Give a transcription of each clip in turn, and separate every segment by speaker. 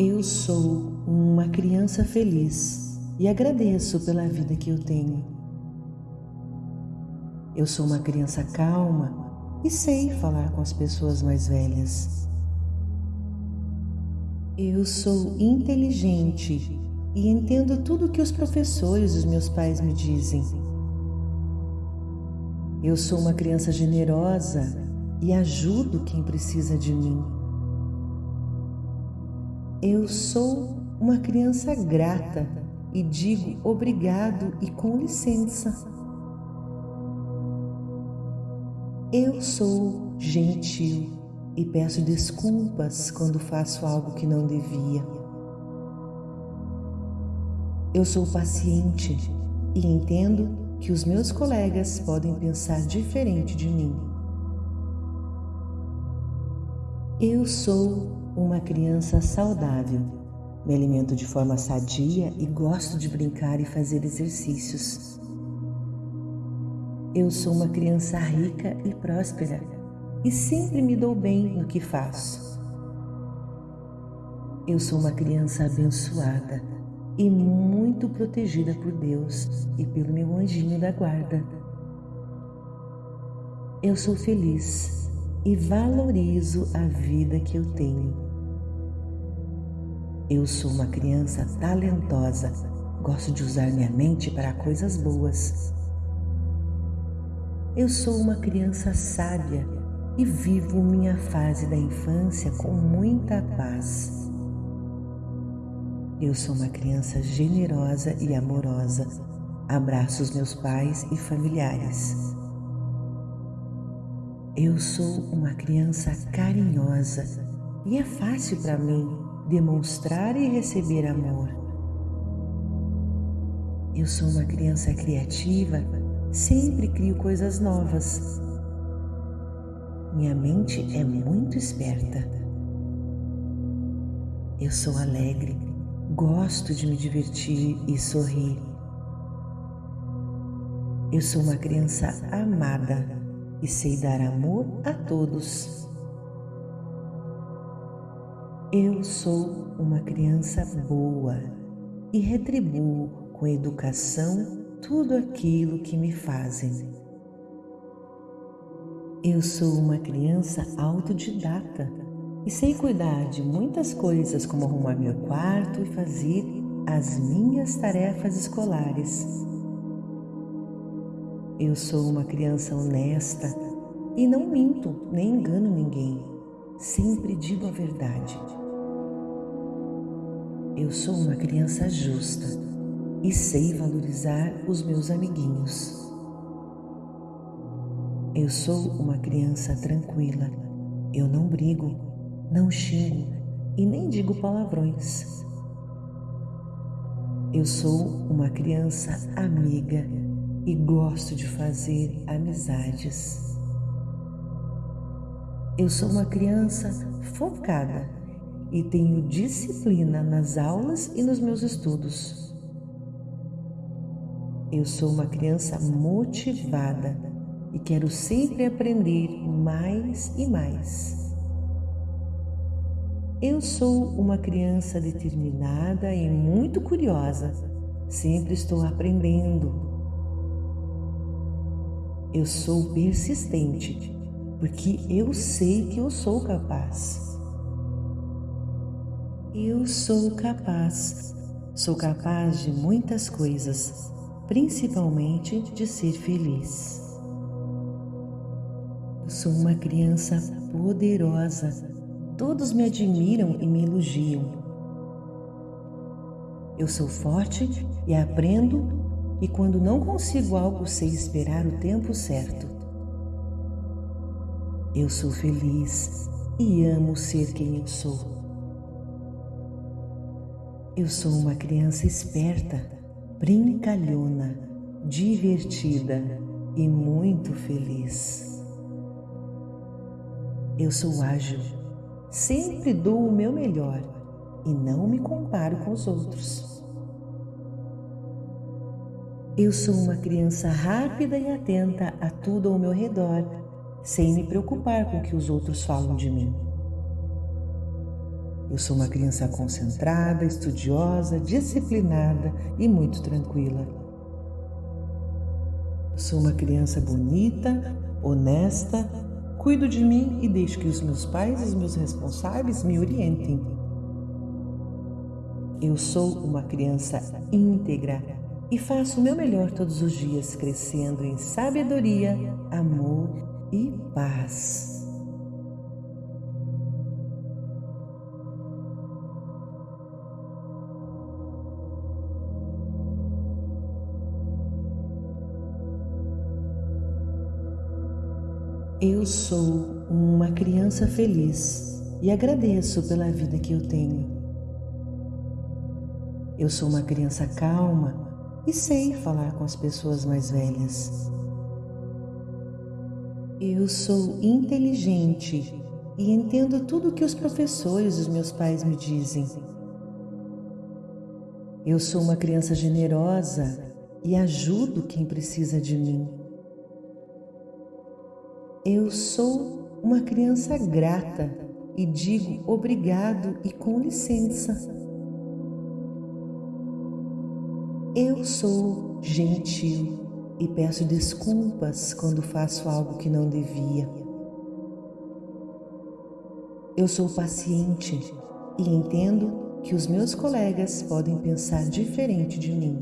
Speaker 1: Eu sou uma criança feliz e agradeço pela vida que eu tenho. Eu sou uma criança calma e sei falar com as pessoas mais velhas. Eu sou inteligente e entendo tudo que os professores e os meus pais me dizem. Eu sou uma criança generosa e ajudo quem precisa de mim. Eu sou uma criança grata e digo obrigado e com licença. Eu sou gentil e peço desculpas quando faço algo que não devia. Eu sou paciente e entendo que os meus colegas podem pensar diferente de mim. Eu sou uma criança saudável. Me alimento de forma sadia e gosto de brincar e fazer exercícios. Eu sou uma criança rica e próspera e sempre me dou bem no que faço. Eu sou uma criança abençoada e muito protegida por Deus e pelo meu anjinho da guarda. Eu sou feliz e valorizo a vida que eu tenho. Eu sou uma criança talentosa, gosto de usar minha mente para coisas boas. Eu sou uma criança sábia e vivo minha fase da infância com muita paz. Eu sou uma criança generosa e amorosa. Abraço os meus pais e familiares. Eu sou uma criança carinhosa e é fácil para mim demonstrar e receber amor. Eu sou uma criança criativa, sempre crio coisas novas. Minha mente é muito esperta. Eu sou alegre, gosto de me divertir e sorrir. Eu sou uma criança amada e sei dar amor a todos. Eu sou uma criança boa e retribuo com educação tudo aquilo que me fazem. Eu sou uma criança autodidata e sei cuidar de muitas coisas como arrumar meu quarto e fazer as minhas tarefas escolares. Eu sou uma criança honesta e não minto nem engano ninguém. Sempre digo a verdade. Eu sou uma criança justa e sei valorizar os meus amiguinhos. Eu sou uma criança tranquila. Eu não brigo, não xingo e nem digo palavrões. Eu sou uma criança amiga e gosto de fazer amizades. Eu sou uma criança focada e tenho disciplina nas aulas e nos meus estudos. Eu sou uma criança motivada e quero sempre aprender mais e mais. Eu sou uma criança determinada e muito curiosa. Sempre estou aprendendo eu sou persistente, porque eu sei que eu sou capaz. Eu sou capaz, sou capaz de muitas coisas, principalmente de ser feliz. Eu sou uma criança poderosa, todos me admiram e me elogiam. Eu sou forte e aprendo e quando não consigo algo, sei esperar o tempo certo. Eu sou feliz e amo ser quem eu sou. Eu sou uma criança esperta, brincalhona, divertida e muito feliz. Eu sou ágil, sempre dou o meu melhor e não me comparo com os outros. Eu sou uma criança rápida e atenta a tudo ao meu redor, sem me preocupar com o que os outros falam de mim. Eu sou uma criança concentrada, estudiosa, disciplinada e muito tranquila. Eu sou uma criança bonita, honesta, cuido de mim e deixo que os meus pais e os meus responsáveis me orientem. Eu sou uma criança íntegra e faço o meu melhor todos os dias, crescendo em sabedoria, amor e paz. Eu sou uma criança feliz e agradeço pela vida que eu tenho. Eu sou uma criança calma e sei falar com as pessoas mais velhas. Eu sou inteligente e entendo tudo o que os professores e os meus pais me dizem. Eu sou uma criança generosa e ajudo quem precisa de mim. Eu sou uma criança grata e digo obrigado e com licença. Eu sou gentil e peço desculpas quando faço algo que não devia. Eu sou paciente e entendo que os meus colegas podem pensar diferente de mim.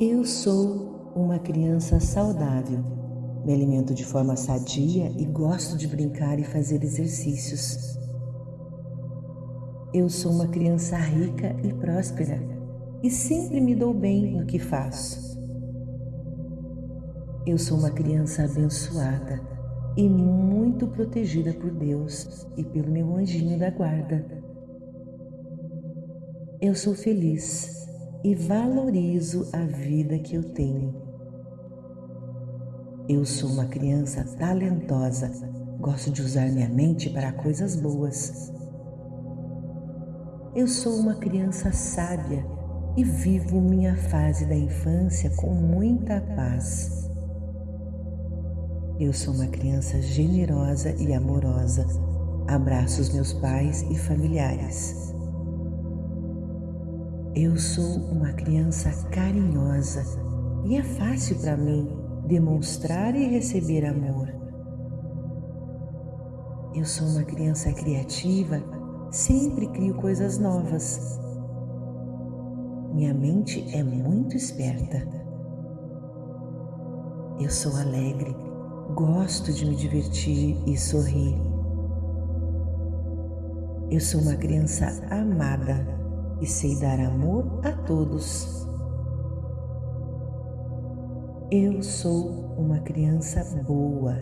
Speaker 1: Eu sou uma criança saudável. Me alimento de forma sadia e gosto de brincar e fazer exercícios. Eu sou uma criança rica e próspera e sempre me dou bem no que faço. Eu sou uma criança abençoada e muito protegida por Deus e pelo meu anjinho da guarda. Eu sou feliz e valorizo a vida que eu tenho. Eu sou uma criança talentosa, gosto de usar minha mente para coisas boas. Eu sou uma criança sábia e vivo minha fase da infância com muita paz. Eu sou uma criança generosa e amorosa. Abraço os meus pais e familiares. Eu sou uma criança carinhosa e é fácil para mim demonstrar e receber amor. Eu sou uma criança criativa, sempre crio coisas novas. Minha mente é muito esperta. Eu sou alegre, gosto de me divertir e sorrir. Eu sou uma criança amada e sei dar amor a todos. Eu sou uma criança boa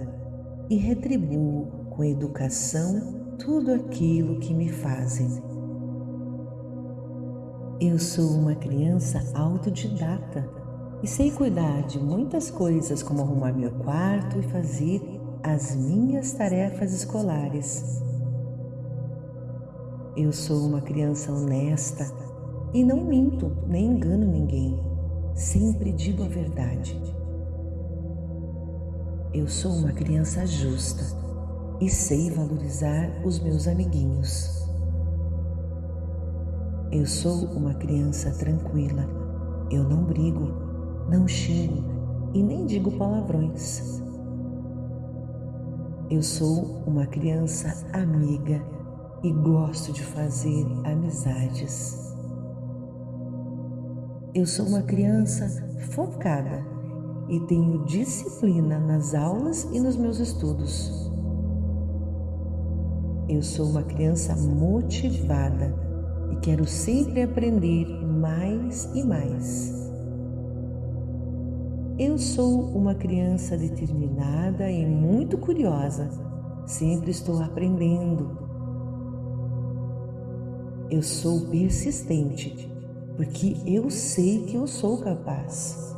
Speaker 1: e retribuo com educação tudo aquilo que me fazem. Eu sou uma criança autodidata e sei cuidar de muitas coisas, como arrumar meu quarto e fazer as minhas tarefas escolares. Eu sou uma criança honesta e não minto nem engano ninguém. Sempre digo a verdade. Eu sou uma criança justa e sei valorizar os meus amiguinhos. Eu sou uma criança tranquila. Eu não brigo, não xingo e nem digo palavrões. Eu sou uma criança amiga e gosto de fazer amizades. Eu sou uma criança focada e tenho disciplina nas aulas e nos meus estudos. Eu sou uma criança motivada e quero sempre aprender mais e mais. Eu sou uma criança determinada e muito curiosa, sempre estou aprendendo. Eu sou persistente, porque eu sei que eu sou capaz.